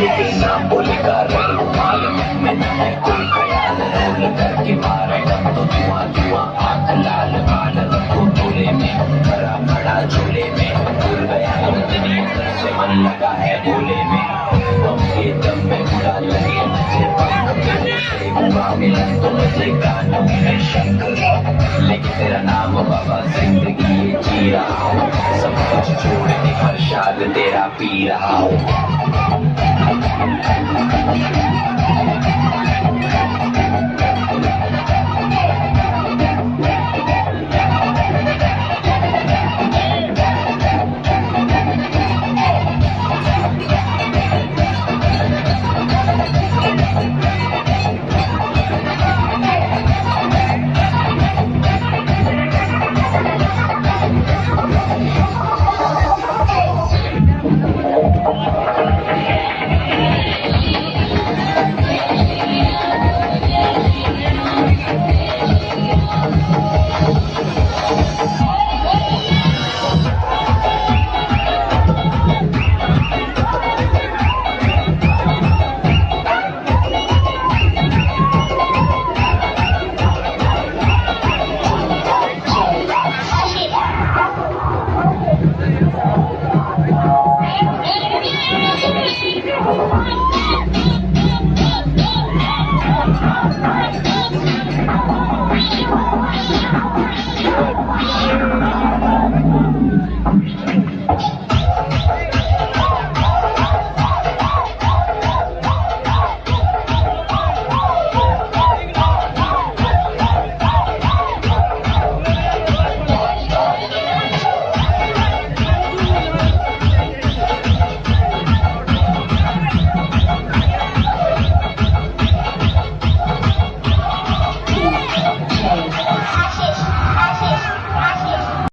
नाम बोलेगा रंग मालूम में न है तो धुआँ धुआँ लाल बाल रखो झोले में भरा बड़ा झोले में भूल गया लगा है भोले में हम के दम में बुरा लगे मुझे मिलन तो मुझे लेकिन तेरा नाम बाबा ज़िंदगी जी रहा हूँ सब कुछ छोड़ के हर शाद तेरा पी रहा हूँ Thank you.